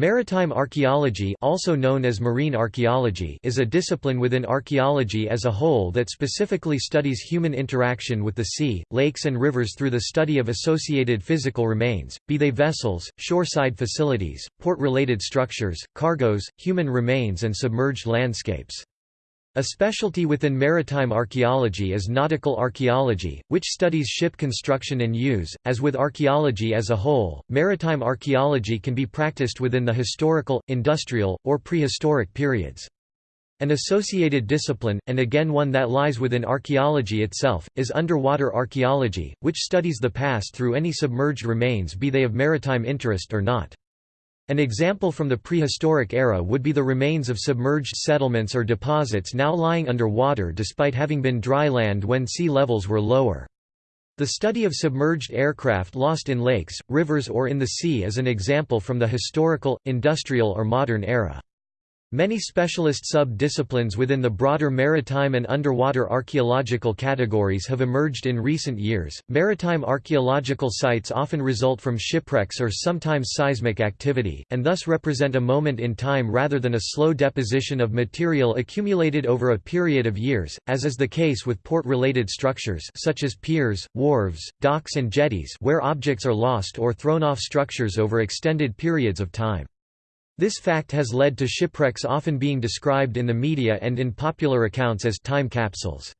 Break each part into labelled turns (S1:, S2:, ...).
S1: Maritime archaeology also known as marine archaeology is a discipline within archaeology as a whole that specifically studies human interaction with the sea, lakes and rivers through the study of associated physical remains, be they vessels, shoreside facilities, port-related structures, cargoes, human remains and submerged landscapes. A specialty within maritime archaeology is nautical archaeology, which studies ship construction and use. As with archaeology as a whole, maritime archaeology can be practiced within the historical, industrial, or prehistoric periods. An associated discipline, and again one that lies within archaeology itself, is underwater archaeology, which studies the past through any submerged remains be they of maritime interest or not. An example from the prehistoric era would be the remains of submerged settlements or deposits now lying under water despite having been dry land when sea levels were lower. The study of submerged aircraft lost in lakes, rivers or in the sea is an example from the historical, industrial or modern era. Many specialist sub-disciplines within the broader maritime and underwater archaeological categories have emerged in recent years. Maritime archaeological sites often result from shipwrecks or sometimes seismic activity, and thus represent a moment in time rather than a slow deposition of material accumulated over a period of years, as is the case with port-related structures such as piers, wharves, docks and jetties where objects are lost or thrown off structures over extended periods of time. This fact has led to shipwrecks often being described in the media and in popular accounts as time capsules.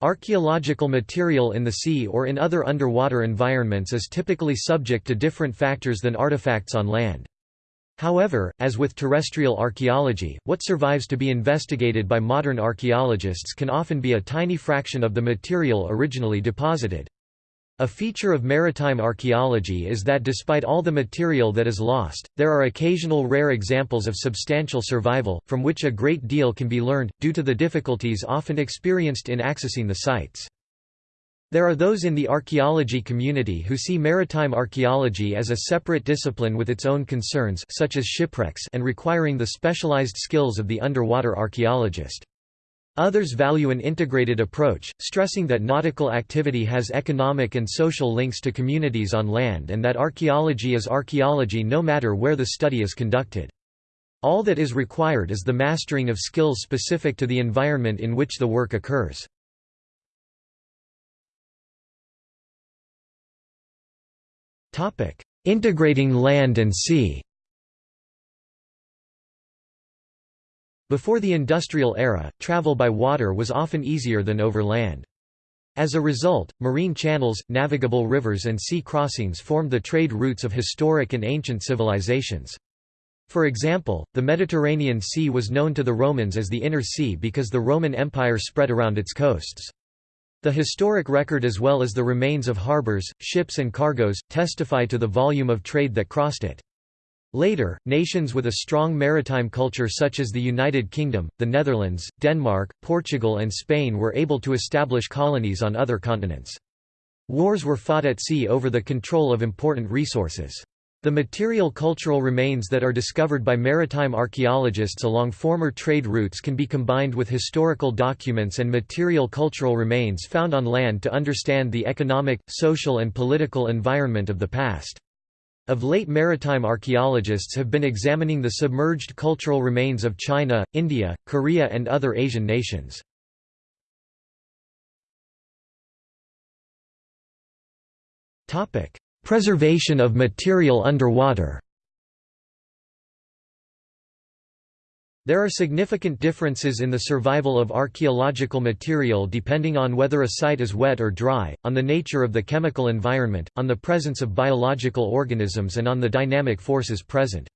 S1: Archaeological material in the sea or in other underwater environments is typically subject to different factors than artifacts on land. However, as with terrestrial archaeology, what survives to be investigated by modern archaeologists can often be a tiny fraction of the material originally deposited. A feature of maritime archaeology is that despite all the material that is lost, there are occasional rare examples of substantial survival, from which a great deal can be learned, due to the difficulties often experienced in accessing the sites. There are those in the archaeology community who see maritime archaeology as a separate discipline with its own concerns such as shipwrecks and requiring the specialized skills of the underwater archaeologist. Others value an integrated approach, stressing that nautical activity has economic and social links to communities on land and that archaeology is archaeology no matter where the study is conducted. All that is required is the mastering of skills specific to the environment in which the work occurs. Integrating land and sea Before the industrial era, travel by water was often easier than over land. As a result, marine channels, navigable rivers and sea crossings formed the trade routes of historic and ancient civilizations. For example, the Mediterranean Sea was known to the Romans as the Inner Sea because the Roman Empire spread around its coasts. The historic record as well as the remains of harbors, ships and cargoes, testify to the volume of trade that crossed it. Later, nations with a strong maritime culture such as the United Kingdom, the Netherlands, Denmark, Portugal and Spain were able to establish colonies on other continents. Wars were fought at sea over the control of important resources. The material cultural remains that are discovered by maritime archaeologists along former trade routes can be combined with historical documents and material cultural remains found on land to understand the economic, social and political environment of the past. Of late maritime archaeologists have been examining the submerged cultural remains of China, India, Korea and other Asian nations. Preservation of material underwater There are significant differences in the survival of archaeological material depending on whether a site is wet or dry, on the nature of the chemical environment, on the presence of biological organisms and on the dynamic forces present.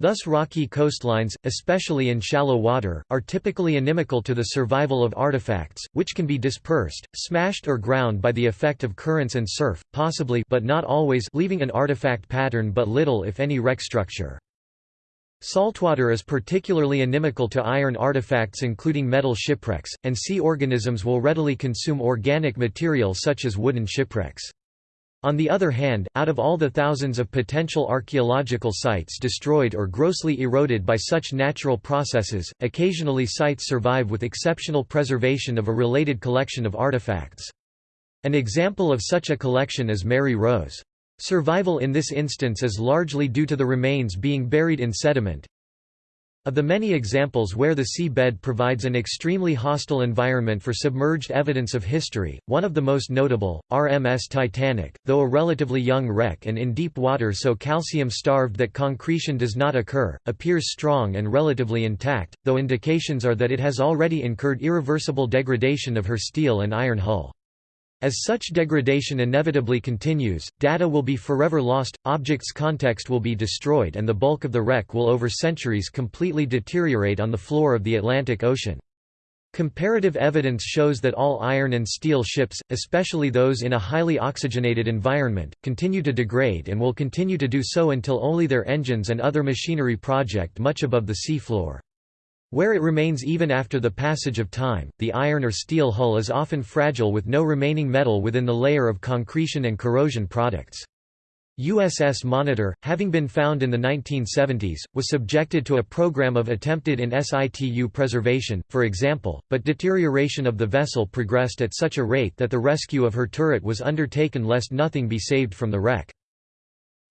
S1: Thus rocky coastlines, especially in shallow water, are typically inimical to the survival of artifacts, which can be dispersed, smashed or ground by the effect of currents and surf, possibly but not always leaving an artifact pattern but little if any wreck structure. Saltwater is particularly inimical to iron artifacts including metal shipwrecks, and sea organisms will readily consume organic material such as wooden shipwrecks. On the other hand, out of all the thousands of potential archaeological sites destroyed or grossly eroded by such natural processes, occasionally sites survive with exceptional preservation of a related collection of artifacts. An example of such a collection is Mary Rose. Survival in this instance is largely due to the remains being buried in sediment. Of the many examples where the sea bed provides an extremely hostile environment for submerged evidence of history, one of the most notable, RMS Titanic, though a relatively young wreck and in deep water so calcium-starved that concretion does not occur, appears strong and relatively intact, though indications are that it has already incurred irreversible degradation of her steel and iron hull. As such degradation inevitably continues, data will be forever lost, objects' context will be destroyed and the bulk of the wreck will over centuries completely deteriorate on the floor of the Atlantic Ocean. Comparative evidence shows that all iron and steel ships, especially those in a highly oxygenated environment, continue to degrade and will continue to do so until only their engines and other machinery project much above the sea floor. Where it remains even after the passage of time, the iron or steel hull is often fragile with no remaining metal within the layer of concretion and corrosion products. USS Monitor, having been found in the 1970s, was subjected to a program of attempted in situ preservation, for example, but deterioration of the vessel progressed at such a rate that the rescue of her turret was undertaken lest nothing be saved from the wreck.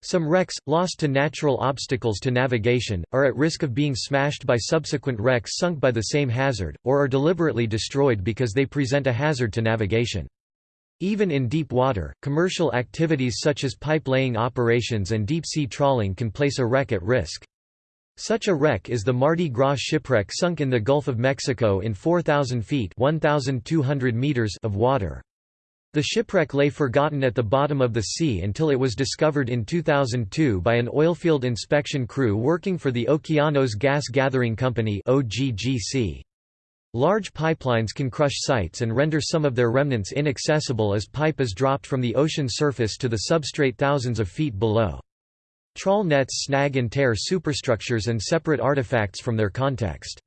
S1: Some wrecks, lost to natural obstacles to navigation, are at risk of being smashed by subsequent wrecks sunk by the same hazard, or are deliberately destroyed because they present a hazard to navigation. Even in deep water, commercial activities such as pipe-laying operations and deep-sea trawling can place a wreck at risk. Such a wreck is the Mardi Gras shipwreck sunk in the Gulf of Mexico in 4,000 feet 1,200 meters of water. The shipwreck lay forgotten at the bottom of the sea until it was discovered in 2002 by an oilfield inspection crew working for the Okeanos Gas Gathering Company. Large pipelines can crush sites and render some of their remnants inaccessible as pipe is dropped from the ocean surface to the substrate thousands of feet below. Trawl nets snag and tear superstructures and separate artifacts from their context.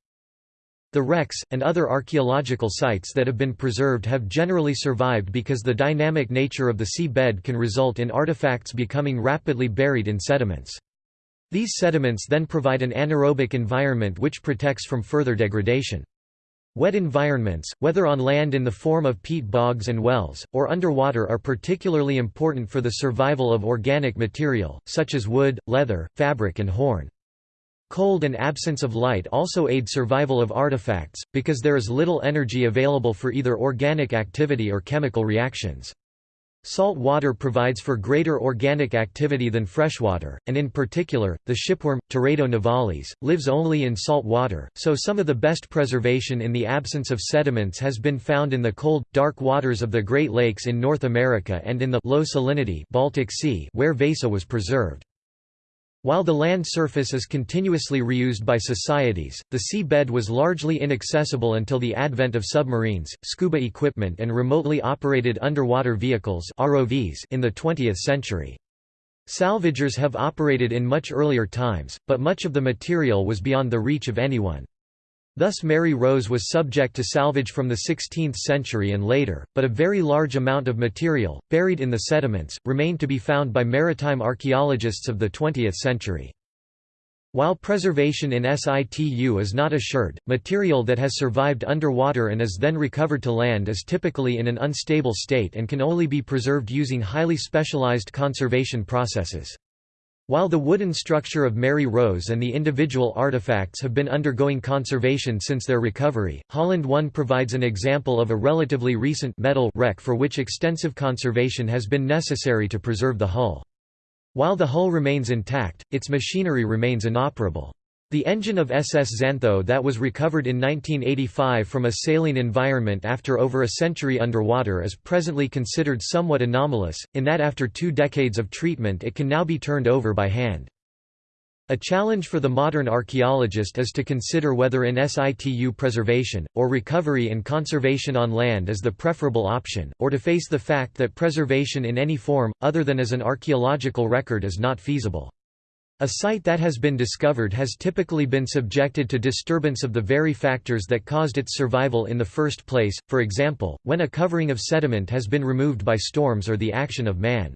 S1: The wrecks, and other archaeological sites that have been preserved have generally survived because the dynamic nature of the sea bed can result in artifacts becoming rapidly buried in sediments. These sediments then provide an anaerobic environment which protects from further degradation. Wet environments, whether on land in the form of peat bogs and wells, or underwater are particularly important for the survival of organic material, such as wood, leather, fabric and horn. Cold and absence of light also aid survival of artifacts, because there is little energy available for either organic activity or chemical reactions. Salt water provides for greater organic activity than freshwater, and in particular, the shipworm, Teredo navalis, lives only in salt water, so some of the best preservation in the absence of sediments has been found in the cold, dark waters of the Great Lakes in North America and in the low salinity Baltic Sea where Vasa was preserved. While the land surface is continuously reused by societies, the sea bed was largely inaccessible until the advent of submarines, scuba equipment and remotely operated underwater vehicles in the 20th century. Salvagers have operated in much earlier times, but much of the material was beyond the reach of anyone. Thus Mary Rose was subject to salvage from the 16th century and later, but a very large amount of material, buried in the sediments, remained to be found by maritime archaeologists of the 20th century. While preservation in situ is not assured, material that has survived underwater and is then recovered to land is typically in an unstable state and can only be preserved using highly specialized conservation processes. While the wooden structure of Mary Rose and the individual artifacts have been undergoing conservation since their recovery, Holland 1 provides an example of a relatively recent metal wreck for which extensive conservation has been necessary to preserve the hull. While the hull remains intact, its machinery remains inoperable. The engine of SS Xantho that was recovered in 1985 from a saline environment after over a century underwater is presently considered somewhat anomalous, in that after two decades of treatment it can now be turned over by hand. A challenge for the modern archaeologist is to consider whether in situ preservation, or recovery and conservation on land is the preferable option, or to face the fact that preservation in any form, other than as an archaeological record is not feasible. A site that has been discovered has typically been subjected to disturbance of the very factors that caused its survival in the first place, for example, when a covering of sediment has been removed by storms or the action of man.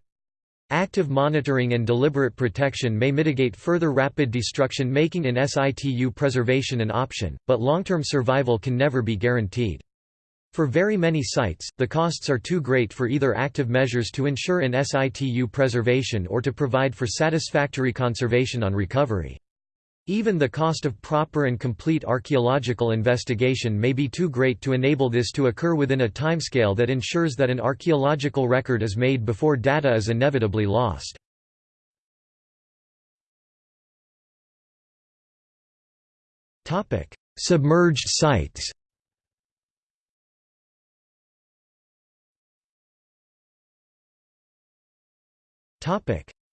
S1: Active monitoring and deliberate protection may mitigate further rapid destruction making in situ preservation an option, but long-term survival can never be guaranteed. For very many sites, the costs are too great for either active measures to ensure an situ preservation or to provide for satisfactory conservation on recovery. Even the cost of proper and complete archaeological investigation may be too great to enable this to occur within a timescale that ensures that an archaeological record is made before data is inevitably lost. Submerged sites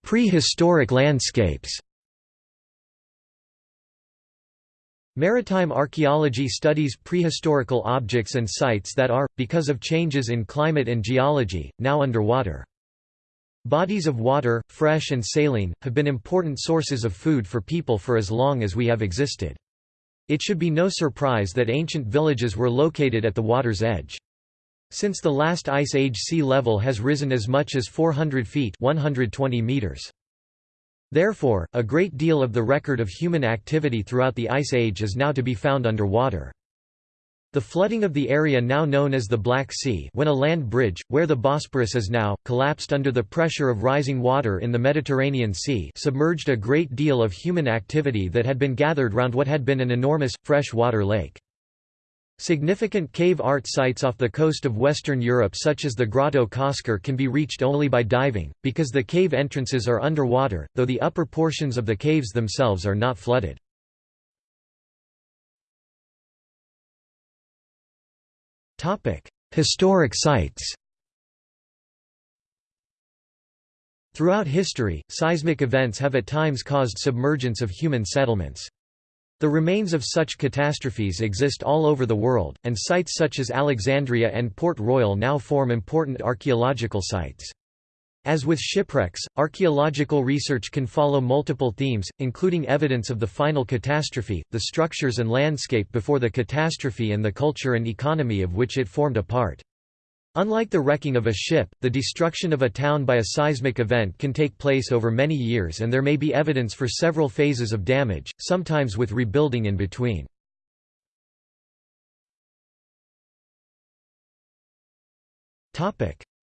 S1: Prehistoric landscapes Maritime archaeology studies prehistorical objects and sites that are, because of changes in climate and geology, now underwater. Bodies of water, fresh and saline, have been important sources of food for people for as long as we have existed. It should be no surprise that ancient villages were located at the water's edge. Since the last ice age sea level has risen as much as 400 feet 120 meters. Therefore, a great deal of the record of human activity throughout the Ice Age is now to be found underwater. The flooding of the area now known as the Black Sea when a land bridge, where the Bosporus is now, collapsed under the pressure of rising water in the Mediterranean Sea submerged a great deal of human activity that had been gathered round what had been an enormous, fresh-water lake. Significant cave art sites off the coast of Western Europe such as the Grotto Cosquer can be reached only by diving, because the cave entrances are underwater, though the upper portions of the caves themselves are not flooded. Historic sites Throughout history, seismic events have at times caused submergence of human settlements. The remains of such catastrophes exist all over the world, and sites such as Alexandria and Port Royal now form important archaeological sites. As with shipwrecks, archaeological research can follow multiple themes, including evidence of the final catastrophe, the structures and landscape before the catastrophe and the culture and economy of which it formed a part. Unlike the wrecking of a ship, the destruction of a town by a seismic event can take place over many years and there may be evidence for several phases of damage, sometimes with rebuilding in between.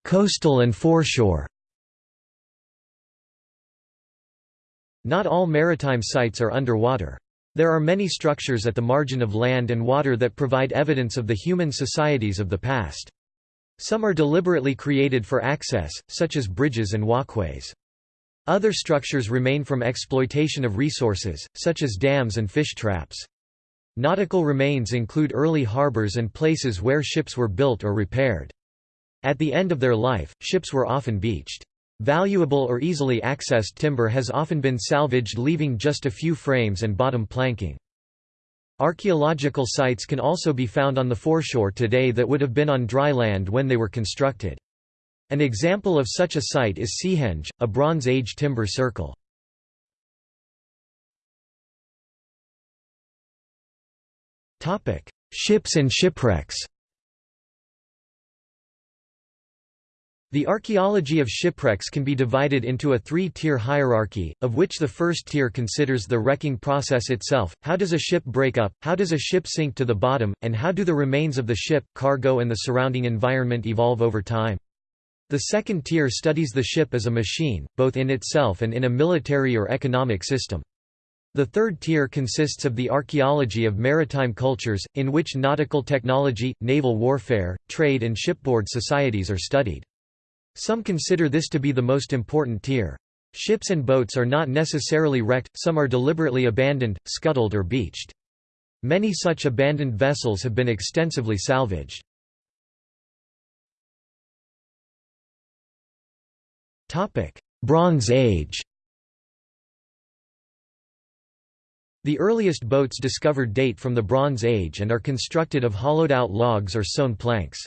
S1: Coastal and foreshore Not all maritime sites are underwater. There are many structures at the margin of land and water that provide evidence of the human societies of the past. Some are deliberately created for access, such as bridges and walkways. Other structures remain from exploitation of resources, such as dams and fish traps. Nautical remains include early harbors and places where ships were built or repaired. At the end of their life, ships were often beached. Valuable or easily accessed timber has often been salvaged leaving just a few frames and bottom planking. Archaeological sites can also be found on the foreshore today that would have been on dry land when they were constructed. An example of such a site is Seahenge, a Bronze Age timber circle. Ships and shipwrecks The archaeology of shipwrecks can be divided into a three-tier hierarchy, of which the first tier considers the wrecking process itself, how does a ship break up, how does a ship sink to the bottom, and how do the remains of the ship, cargo and the surrounding environment evolve over time. The second tier studies the ship as a machine, both in itself and in a military or economic system. The third tier consists of the archaeology of maritime cultures, in which nautical technology, naval warfare, trade and shipboard societies are studied. Some consider this to be the most important tier. Ships and boats are not necessarily wrecked, some are deliberately abandoned, scuttled or beached. Many such abandoned vessels have been extensively salvaged. Bronze Age The earliest boats discovered date from the Bronze Age and are constructed of hollowed-out logs or sewn planks.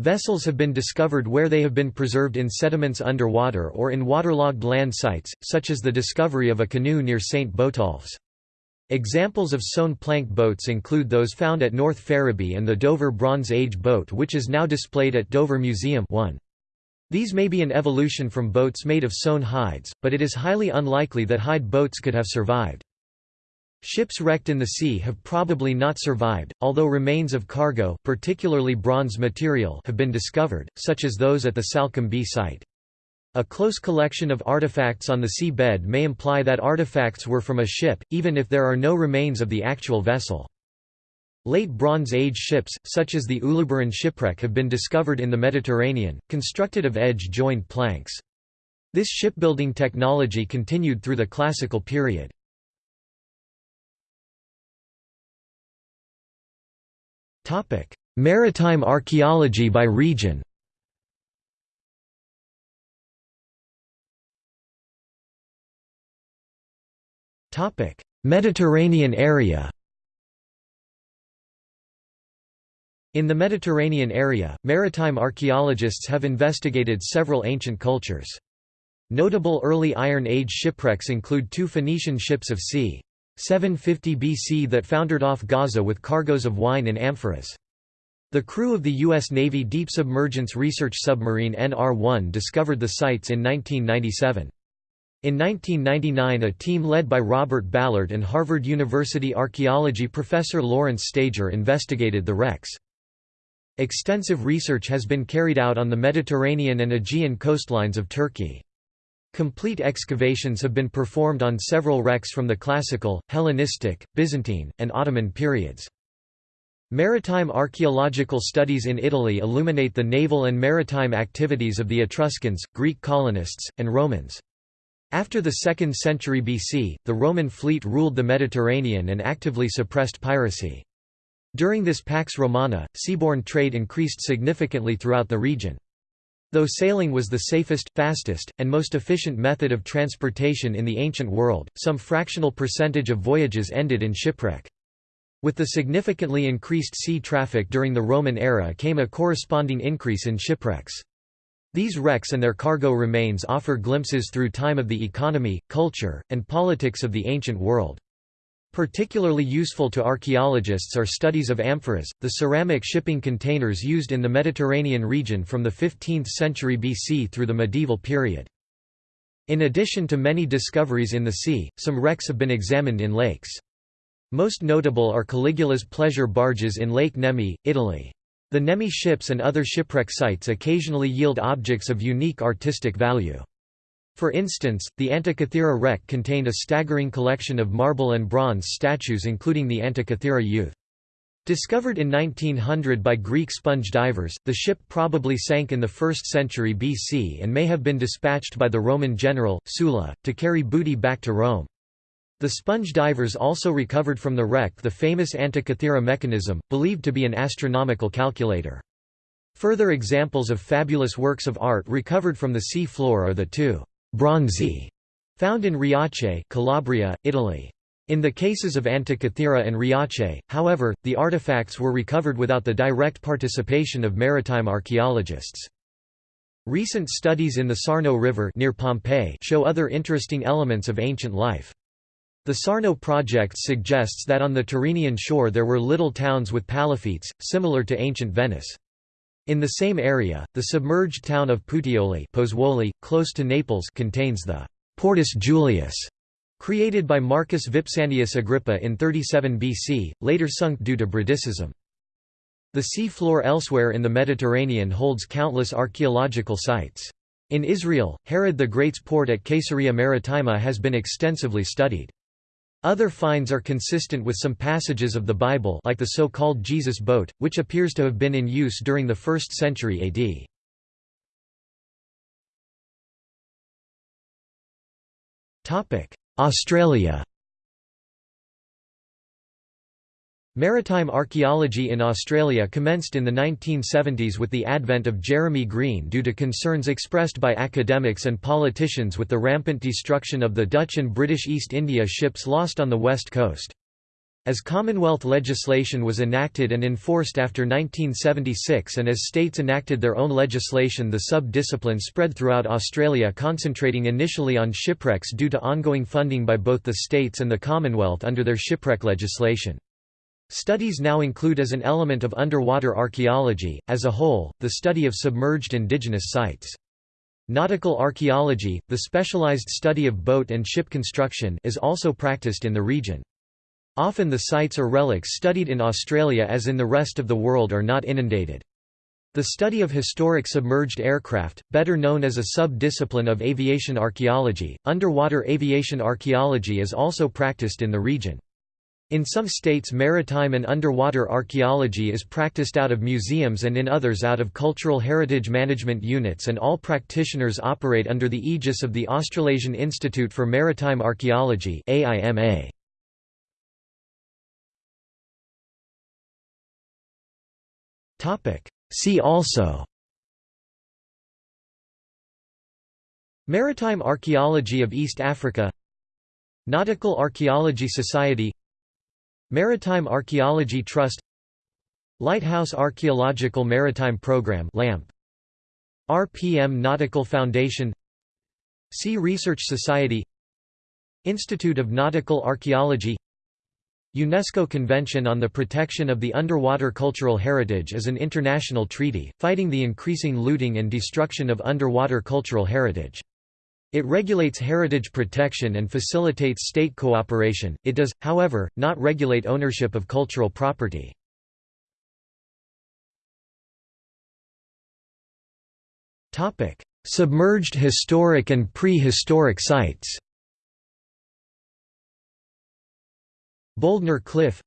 S1: Vessels have been discovered where they have been preserved in sediments underwater or in waterlogged land sites, such as the discovery of a canoe near St. Botolph's. Examples of sewn plank boats include those found at North Ferriby and the Dover Bronze Age boat which is now displayed at Dover Museum 1. These may be an evolution from boats made of sewn hides, but it is highly unlikely that hide boats could have survived. Ships wrecked in the sea have probably not survived, although remains of cargo, particularly bronze material, have been discovered, such as those at the Salcombe site. A close collection of artifacts on the sea bed may imply that artifacts were from a ship, even if there are no remains of the actual vessel. Late Bronze Age ships, such as the Uluburun shipwreck have been discovered in the Mediterranean, constructed of edge-joined planks. This shipbuilding technology continued through the Classical period. Maritime archaeology by region Mediterranean area In the Mediterranean area, maritime archaeologists have investigated several ancient cultures. Notable early Iron Age shipwrecks include two Phoenician ships of c. 750 BC that foundered off Gaza with cargoes of wine in amphoras. The crew of the U.S. Navy Deep Submergence Research Submarine NR-1 discovered the sites in 1997. In 1999 a team led by Robert Ballard and Harvard University archaeology professor Lawrence Stager investigated the wrecks. Extensive research has been carried out on the Mediterranean and Aegean coastlines of Turkey. Complete excavations have been performed on several wrecks from the Classical, Hellenistic, Byzantine, and Ottoman periods. Maritime archaeological studies in Italy illuminate the naval and maritime activities of the Etruscans, Greek colonists, and Romans. After the 2nd century BC, the Roman fleet ruled the Mediterranean and actively suppressed piracy. During this Pax Romana, seaborne trade increased significantly throughout the region. Though sailing was the safest, fastest, and most efficient method of transportation in the ancient world, some fractional percentage of voyages ended in shipwreck. With the significantly increased sea traffic during the Roman era came a corresponding increase in shipwrecks. These wrecks and their cargo remains offer glimpses through time of the economy, culture, and politics of the ancient world. Particularly useful to archaeologists are studies of amphoras, the ceramic shipping containers used in the Mediterranean region from the 15th century BC through the medieval period. In addition to many discoveries in the sea, some wrecks have been examined in lakes. Most notable are Caligula's pleasure barges in Lake Nemi, Italy. The Nemi ships and other shipwreck sites occasionally yield objects of unique artistic value. For instance, the Antikythera wreck contained a staggering collection of marble and bronze statues including the Antikythera youth. Discovered in 1900 by Greek sponge divers, the ship probably sank in the 1st century BC and may have been dispatched by the Roman general, Sulla, to carry booty back to Rome. The sponge divers also recovered from the wreck the famous Antikythera mechanism, believed to be an astronomical calculator. Further examples of fabulous works of art recovered from the sea floor are the two Bronzi, found in Riace, Calabria, Italy. In the cases of Antikythera and Riace, however, the artifacts were recovered without the direct participation of maritime archaeologists. Recent studies in the Sarno River near Pompeii show other interesting elements of ancient life. The Sarno project suggests that on the Tyrrhenian shore there were little towns with palafittes, similar to ancient Venice. In the same area, the submerged town of Puteoli Pozzuoli, close to Naples contains the «Portus Julius», created by Marcus Vipsanius Agrippa in 37 BC, later sunk due to bradyseism. The sea floor elsewhere in the Mediterranean holds countless archaeological sites. In Israel, Herod the Great's port at Caesarea Maritima has been extensively studied. Other finds are consistent with some passages of the Bible like the so-called Jesus boat, which appears to have been in use during the 1st century AD. Australia Maritime archaeology in Australia commenced in the 1970s with the advent of Jeremy Green due to concerns expressed by academics and politicians with the rampant destruction of the Dutch and British East India ships lost on the west coast. As Commonwealth legislation was enacted and enforced after 1976 and as states enacted their own legislation the sub-discipline spread throughout Australia concentrating initially on shipwrecks due to ongoing funding by both the states and the Commonwealth under their shipwreck legislation. Studies now include as an element of underwater archaeology, as a whole, the study of submerged indigenous sites. Nautical archaeology, the specialized study of boat and ship construction is also practiced in the region. Often the sites or relics studied in Australia as in the rest of the world are not inundated. The study of historic submerged aircraft, better known as a sub-discipline of aviation archaeology, underwater aviation archaeology is also practiced in the region. In some states maritime and underwater archaeology is practiced out of museums and in others out of cultural heritage management units and all practitioners operate under the aegis of the Australasian Institute for Maritime Archaeology AIMA. See also Maritime Archaeology of East Africa Nautical Archaeology Society Maritime Archaeology Trust Lighthouse Archaeological Maritime Program LAMP RPM Nautical Foundation Sea Research Society Institute of Nautical Archaeology UNESCO Convention on the Protection of the Underwater Cultural Heritage is an international treaty, fighting the increasing looting and destruction of underwater cultural heritage. It regulates heritage protection and facilitates state cooperation, it does, however, not regulate ownership of cultural property. Topic: Submerged historic and prehistoric sites Bouldnor Cliff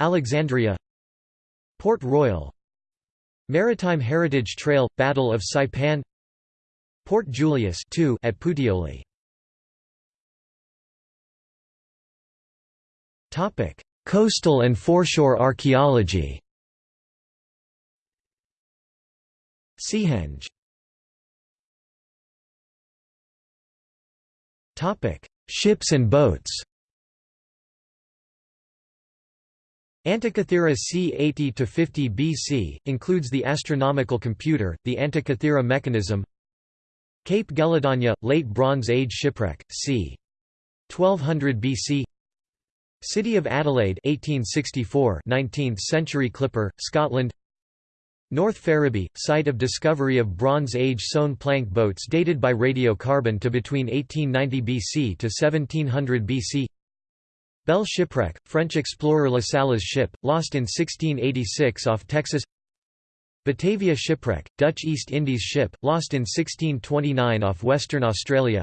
S1: Alexandria Port Royal Maritime Heritage Trail – Battle of Saipan Port Julius at Puteoli. Topic: Coastal and foreshore archaeology. Seahenge. Topic: Ships and boats. Antikythera c. 80–50 BC, includes the astronomical computer, the Antikythera mechanism Cape Gelidonya, Late Bronze Age shipwreck, c. 1200 BC City of Adelaide 1864 19th century clipper, Scotland. North Ferriby, site of discovery of Bronze Age sewn plank boats dated by radiocarbon to between 1890 BC to 1700 BC Belle shipwreck, French explorer La Salle's ship, lost in 1686 off Texas Batavia shipwreck, Dutch East Indies ship, lost in 1629 off Western Australia.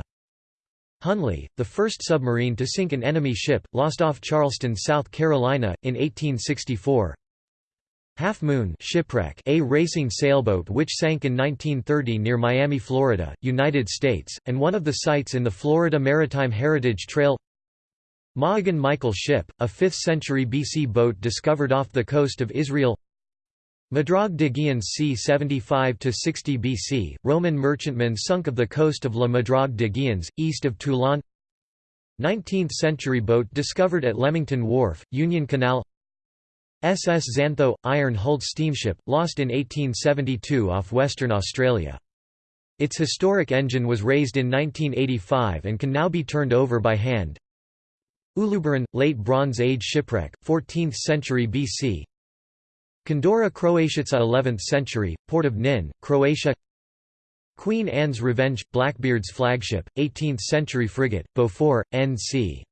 S1: Hunley, the first submarine to sink an enemy ship, lost off Charleston, South Carolina, in 1864 Half Moon shipwreck, a racing sailboat which sank in 1930 near Miami, Florida, United States, and one of the sites in the Florida Maritime Heritage Trail. Ma'agan Michael ship, a 5th century BC boat discovered off the coast of Israel Madrague de Giens c. 75–60 BC, Roman merchantman sunk of the coast of La Madrague de Giens, east of Toulon 19th-century boat discovered at Leamington Wharf, Union Canal SS Xantho – iron-hulled steamship, lost in 1872 off Western Australia. Its historic engine was raised in 1985 and can now be turned over by hand. Uluburun – Late Bronze Age shipwreck, 14th century BC Condura Croatica 11th century, port of Nin, Croatia Queen Anne's Revenge – Blackbeard's flagship, 18th century frigate, Beaufort, N.C.